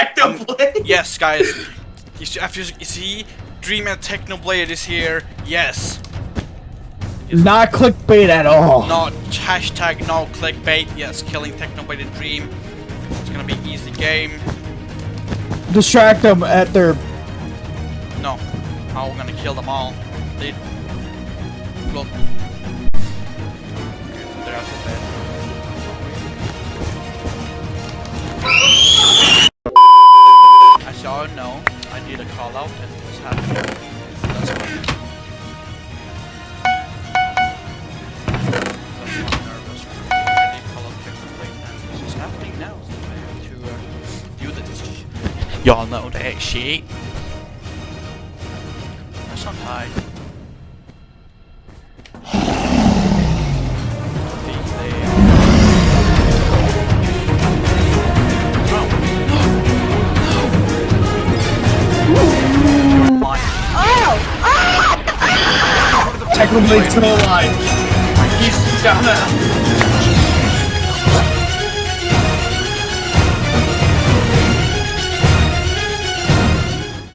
Technoblade. Yes, guys. You see, after you see, Dream and Technoblade is here. Yes. Not clickbait at all. Not hashtag no clickbait. Yes, killing Technoblade and Dream. It's gonna be easy game. Distract them at their. No, I'm gonna kill them all. They. Well. Know, I did a call out and this happened. That's why. I'm nervous. Call out and this is happening now, I have to uh, do. Y'all know that shit. That's not high. Technoblade's still alive. He's gonna.